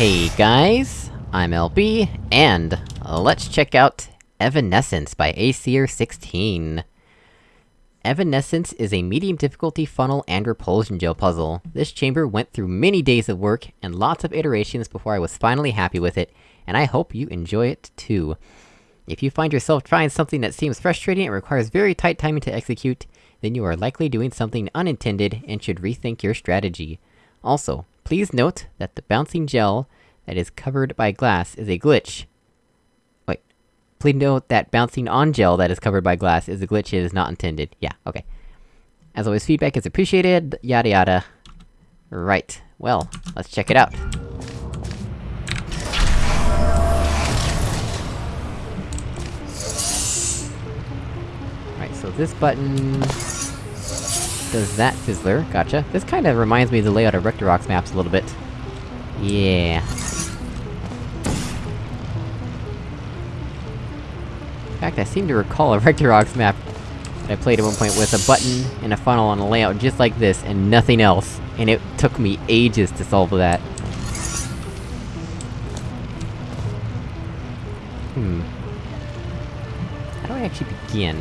Hey guys, I'm LB, and let's check out Evanescence by Aesir16. Evanescence is a medium difficulty funnel and repulsion gel puzzle. This chamber went through many days of work, and lots of iterations before I was finally happy with it, and I hope you enjoy it too. If you find yourself trying something that seems frustrating and requires very tight timing to execute, then you are likely doing something unintended and should rethink your strategy. Also, please note that the bouncing gel that is covered by glass is a glitch. Wait. Please note that bouncing on gel that is covered by glass is a glitch it is not intended. Yeah, okay. As always, feedback is appreciated, yada yada. Right. Well, let's check it out. Right, so this button... does that fizzler, gotcha. This kinda reminds me of the layout of Rectorox maps a little bit. Yeah. In fact, I seem to recall a Rectorox map that I played at one point with a button and a funnel on a layout just like this, and nothing else. And it took me ages to solve that. Hmm. How do I actually begin?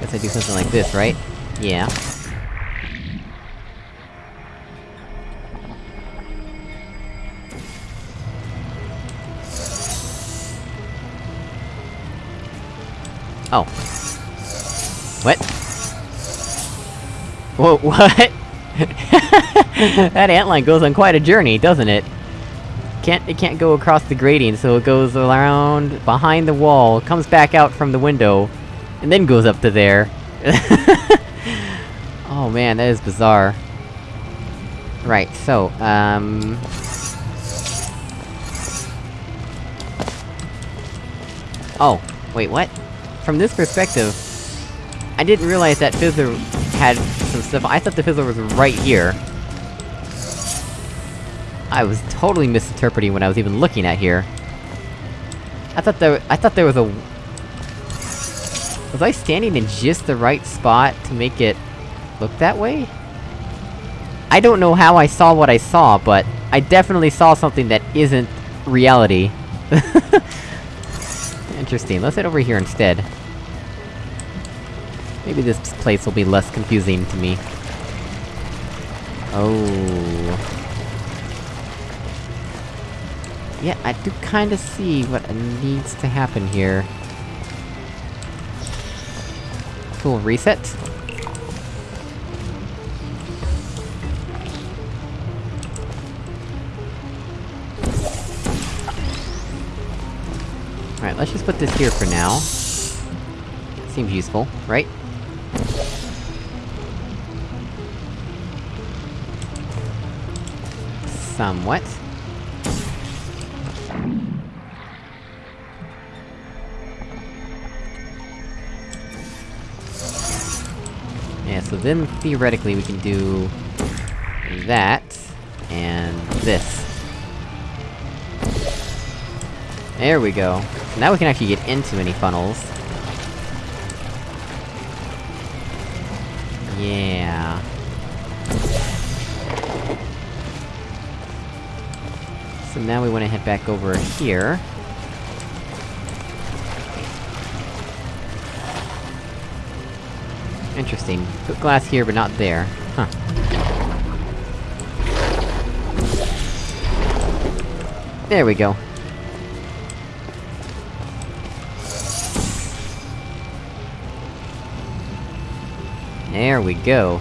Guess I do something like this, right? Yeah. Oh. What? Whoa, what? that antline goes on quite a journey, doesn't it? Can't- it can't go across the grating, so it goes around behind the wall, comes back out from the window, and then goes up to there. man, that is bizarre. Right, so, um... Oh, wait, what? From this perspective, I didn't realize that Fizzler had some stuff- I thought the Fizzler was right here. I was totally misinterpreting what I was even looking at here. I thought there- I thought there was a... Was I standing in just the right spot to make it... look that way? I don't know how I saw what I saw, but I definitely saw something that isn't reality. Interesting, let's head over here instead. Maybe this place will be less confusing to me. Oh... Yeah, I do kinda see what needs to happen here. Cool, reset? Let's just put this here for now. Seems useful, right? Somewhat. Yeah, so then, theoretically, we can do... that... and this. There we go. Now we can actually get into any funnels. Yeah... So now we wanna head back over here. Interesting. Put glass here, but not there. Huh. There we go. There we go.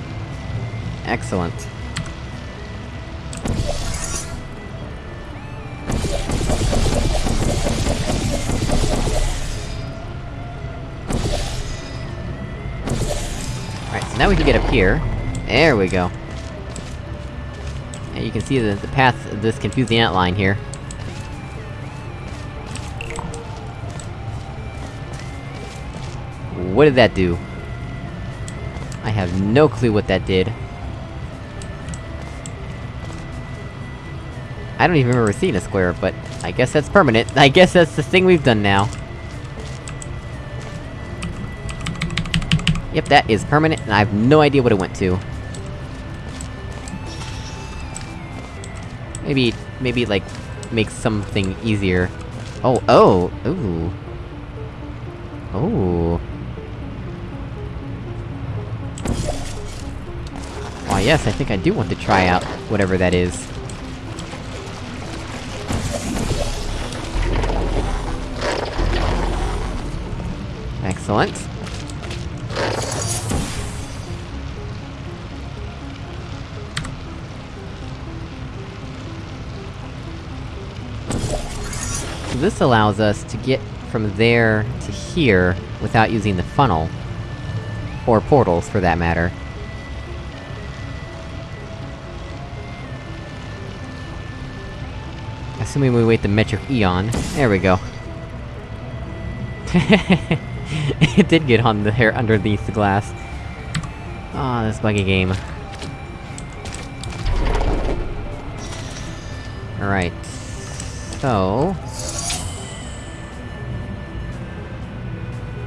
Excellent. Alright, so now we can get up here. There we go. And you can see the, the path of this confusing antline here. What did that do? I have no clue what that did. I don't even remember seeing a square, but I guess that's permanent. I guess that's the thing we've done now. Yep, that is permanent, and I have no idea what it went to. Maybe, maybe, like, makes something easier. Oh, oh! Ooh. Oh. Yes, I think I do want to try out whatever that is. Excellent. So this allows us to get from there to here without using the funnel. Or portals, for that matter. Assuming we wait the metric eon. There we go. it did get on the hair underneath the glass. Ah, oh, this buggy game. Alright. So...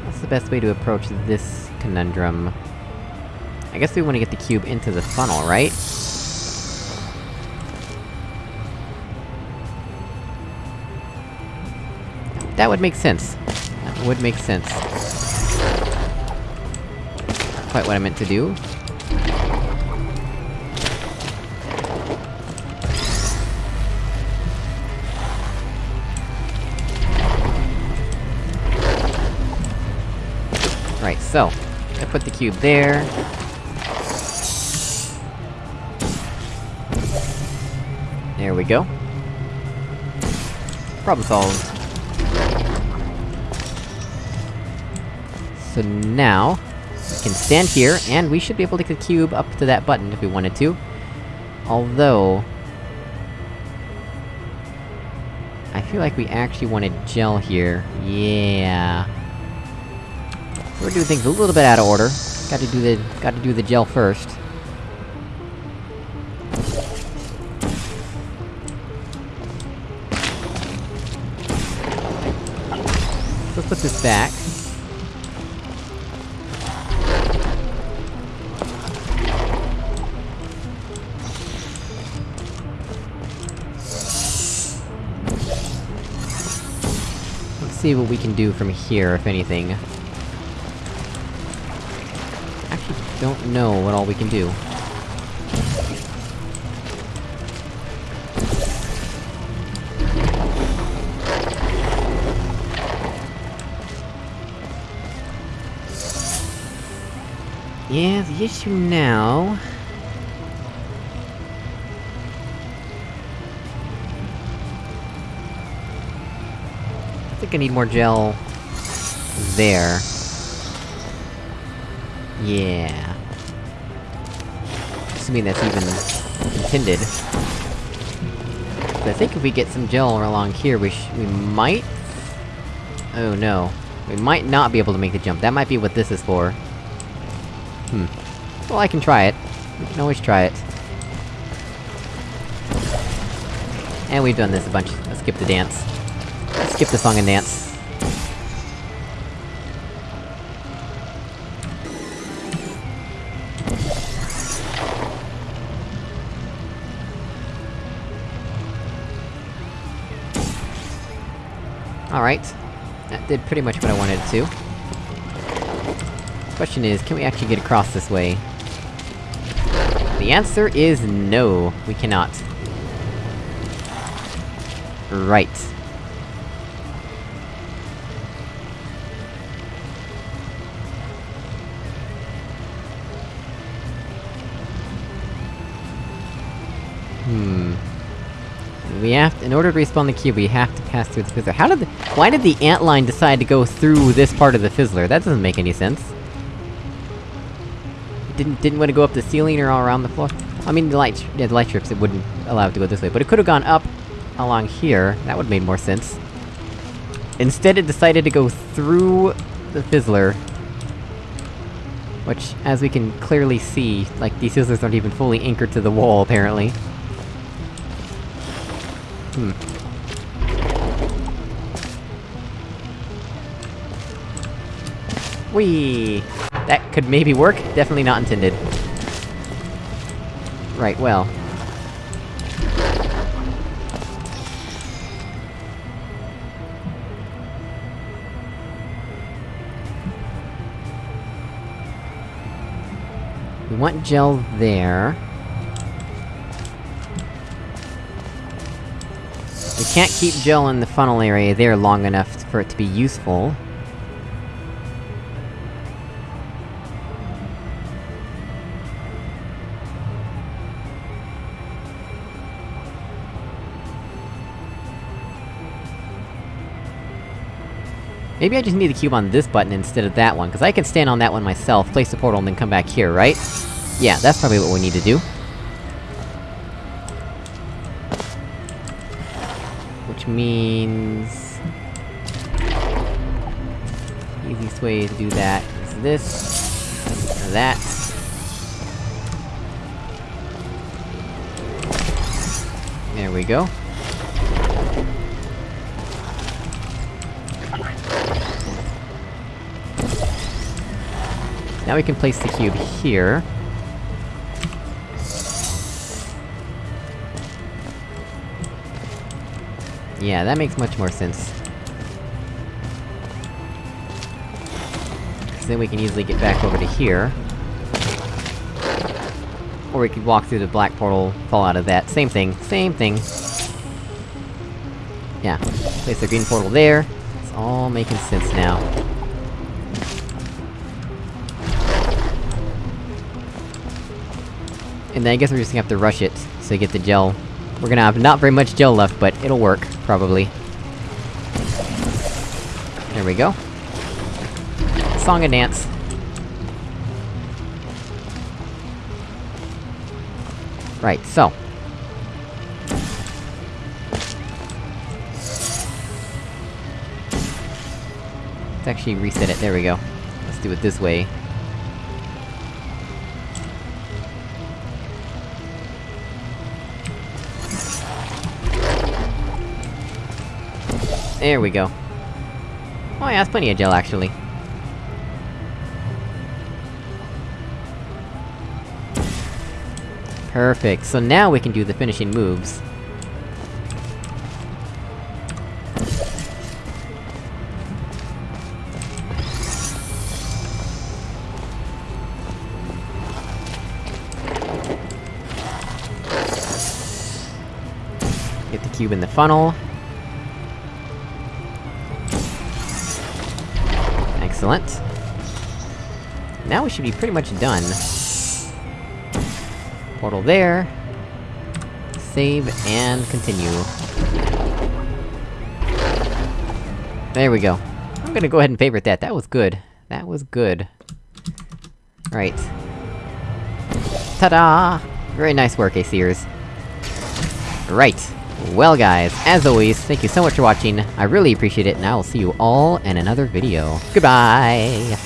What's the best way to approach this conundrum? I guess we wanna get the cube into the funnel, right? That would make sense. That would make sense. Quite what I meant to do. Right, so... I put the cube there. There we go. Problem solved. So now, we can stand here, and we should be able to get the cube up to that button if we wanted to. Although... I feel like we actually wanted gel here. Yeah... We're doing things a little bit out of order. Gotta do the- gotta do the gel first. Let's put this back. See what we can do from here, if anything. Actually, don't know what all we can do. Yeah, the issue now... think I need more gel... there. Yeah. Assuming that's even... intended. But I think if we get some gel along here, we we might... Oh no. We might not be able to make the jump, that might be what this is for. Hmm. Well, I can try it. We can always try it. And we've done this a bunch. Let's skip the dance skip the song and dance. Alright. That did pretty much what I wanted it to. Question is, can we actually get across this way? The answer is no, we cannot. Right. Hmm. We have to- in order to respawn the cube, we have to pass through the fizzler. How did the- why did the ant line decide to go through this part of the fizzler? That doesn't make any sense. didn't- didn't want to go up the ceiling or all around the floor? I mean, the light- yeah, the light strips, it wouldn't allow it to go this way, but it could've gone up along here, that would've made more sense. Instead it decided to go through the fizzler. Which, as we can clearly see, like, these fizzlers aren't even fully anchored to the wall, apparently. Hmm. Whee! That could maybe work, definitely not intended. Right, well... We want gel there... can't keep gel in the funnel area there long enough for it to be useful. Maybe I just need the cube on this button instead of that one, because I can stand on that one myself, place the portal, and then come back here, right? Yeah, that's probably what we need to do. Means... Easiest way to do that is this... that... There we go. Now we can place the cube here. Yeah, that makes much more sense. Then we can easily get back over to here. Or we could walk through the black portal, fall out of that. Same thing, same thing. Yeah. Place the green portal there. It's all making sense now. And then I guess we're just gonna have to rush it, so get the gel. We're gonna have not very much gel left, but it'll work, probably. There we go. Song and dance. Right, so. Let's actually reset it, there we go. Let's do it this way. There we go. Oh yeah, that's plenty of gel, actually. Perfect, so now we can do the finishing moves. Get the cube in the funnel. Excellent. Now we should be pretty much done. Portal there. Save, and continue. There we go. I'm gonna go ahead and favorite that, that was good. That was good. Right. Ta-da! Very nice work, Aseers. Right. Well guys, as always, thank you so much for watching, I really appreciate it, and I will see you all in another video. Goodbye!